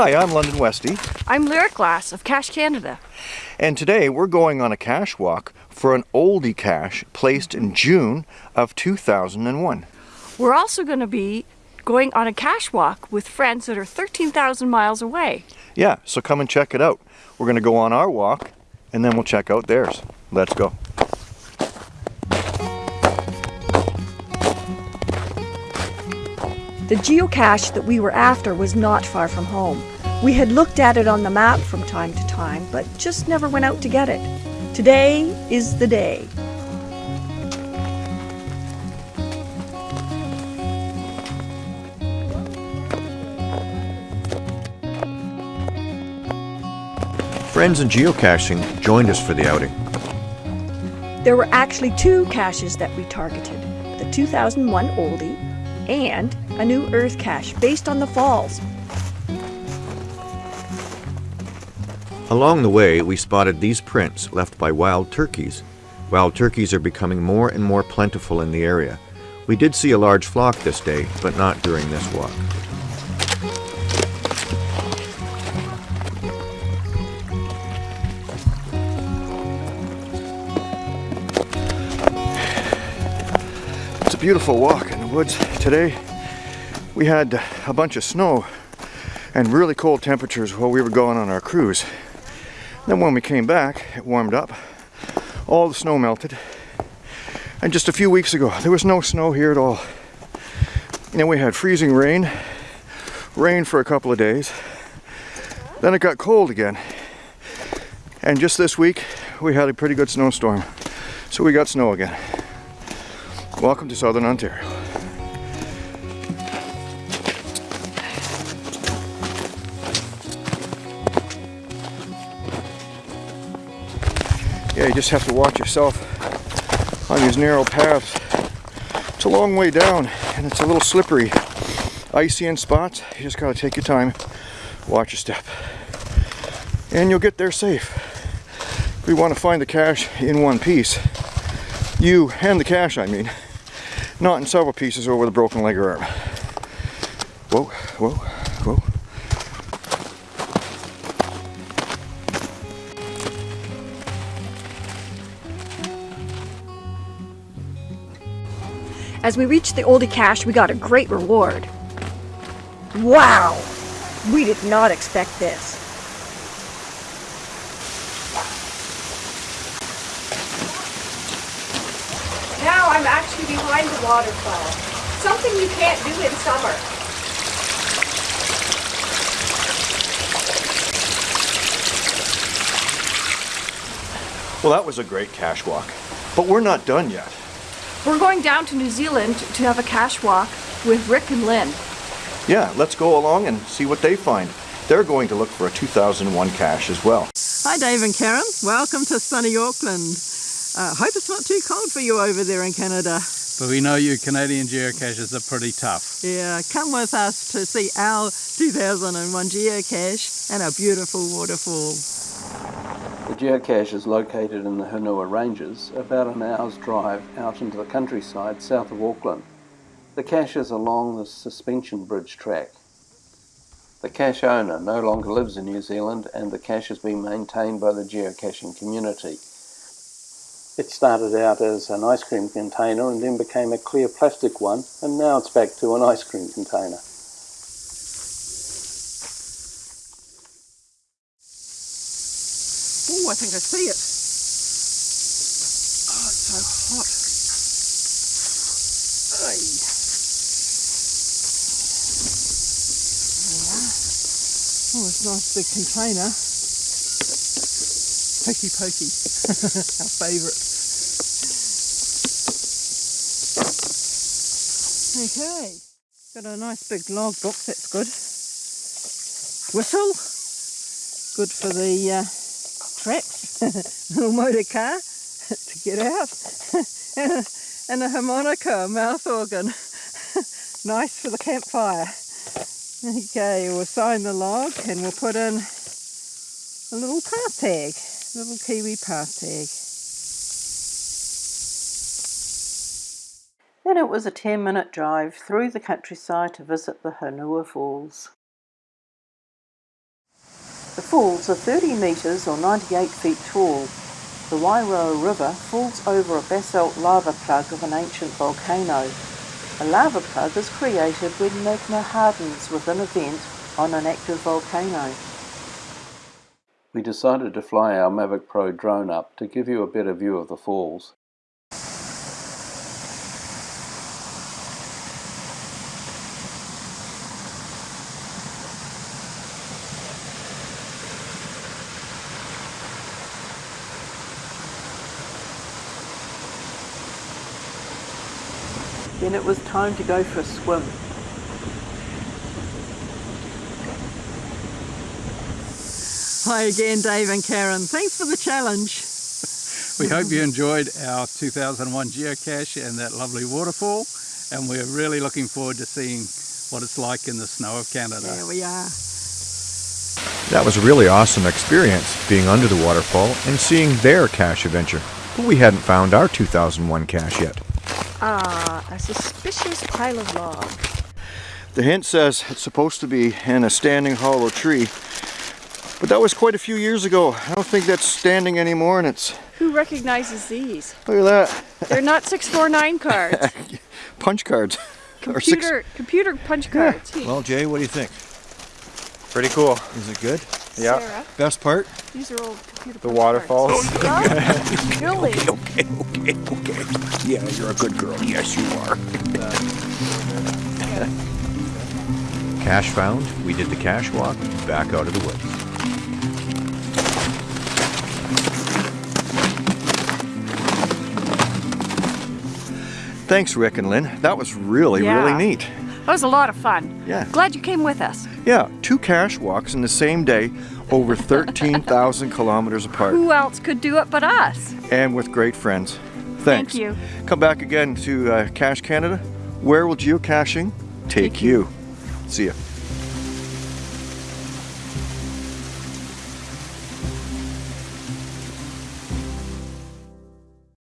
Hi, I'm London Westy, I'm Lyric Glass of Cache Canada. and today we're going on a cache walk for an oldie cache placed in June of 2001. We're also going to be going on a cache walk with friends that are 13,000 miles away. Yeah, so come and check it out. We're going to go on our walk and then we'll check out theirs. Let's go. The geocache that we were after was not far from home. We had looked at it on the map from time to time, but just never went out to get it. Today is the day. Friends in geocaching joined us for the outing. There were actually two caches that we targeted the 2001 oldie and a new Earth cache based on the falls. Along the way, we spotted these prints left by wild turkeys. Wild turkeys are becoming more and more plentiful in the area. We did see a large flock this day, but not during this walk. It's a beautiful walk in the woods today. We had a bunch of snow and really cold temperatures while we were going on our cruise. Then when we came back, it warmed up. All the snow melted. And just a few weeks ago, there was no snow here at all. And then we had freezing rain, rain for a couple of days. Then it got cold again. And just this week, we had a pretty good snowstorm. So we got snow again. Welcome to Southern Ontario. Yeah, you just have to watch yourself on these narrow paths. It's a long way down and it's a little slippery. Icy in spots, you just gotta take your time, watch your step. And you'll get there safe. We want to find the cache in one piece. You and the cache, I mean. Not in several pieces over the broken leg or arm. Whoa, whoa. As we reached the oldie cache, we got a great reward. Wow! We did not expect this. Now I'm actually behind the waterfall. Something you can't do in summer. Well, that was a great cache walk. But we're not done yet. We're going down to New Zealand to have a cache walk with Rick and Lynn. Yeah, let's go along and see what they find. They're going to look for a 2001 cache as well. Hi Dave and Karen, welcome to sunny Auckland. Uh, hope it's not too cold for you over there in Canada. But we know you Canadian geocachers are pretty tough. Yeah, come with us to see our 2001 geocache and our beautiful waterfall. The geocache is located in the Hunua Ranges, about an hour's drive out into the countryside south of Auckland. The cache is along the suspension bridge track. The cache owner no longer lives in New Zealand and the cache has been maintained by the geocaching community. It started out as an ice cream container and then became a clear plastic one and now it's back to an ice cream container. Oh, I think I see it. Oh, it's so hot. We are. Oh, it's a nice big container. Hokey pokey, our favourite. Okay, got a nice big log book, that's good. Whistle, good for the uh, traps, little motor car to get out, and, a, and a harmonica, a mouth organ, nice for the campfire. Okay, we'll sign the log and we'll put in a little path tag, little kiwi path tag. Then it was a 10 minute drive through the countryside to visit the Hunua Falls. The falls are 30 metres or 98 feet tall. The Wairoa River falls over a basalt lava plug of an ancient volcano. A lava plug is created when magma hardens within a vent on an active volcano. We decided to fly our Mavic Pro drone up to give you a better view of the falls. Then it was time to go for a swim. Hi again, Dave and Karen. Thanks for the challenge. We hope you enjoyed our 2001 geocache and that lovely waterfall. And we're really looking forward to seeing what it's like in the snow of Canada. There we are. That was a really awesome experience, being under the waterfall and seeing their cache adventure. But we hadn't found our 2001 cache yet. Ah, a suspicious pile of logs. The hint says it's supposed to be in a standing hollow tree, but that was quite a few years ago. I don't think that's standing anymore, and it's Who recognizes these? look at that They're not 649 cards. punch cards. Or six- Computer, computer punch cards. Well, Jay, what do you think? Pretty cool. Is it good? Sarah, Best part? these are old computer The punch waterfalls. cards. Oh, really? Okay, okay, okay. Yeah, you're a good girl. Yes, you are. cache found. We did the cache walk back out of the woods. Thanks, Rick and Lynn. That was really, Yeah. really neat. That was a lot of fun. Yeah. Glad you came with us. Yeah, two cache walks in the same day, over 13,000 kilometers apart, Who else could do it but us? and with great friends. Thank you. Come back again to uh, Cache Canada. Where will geocaching take you? See ya.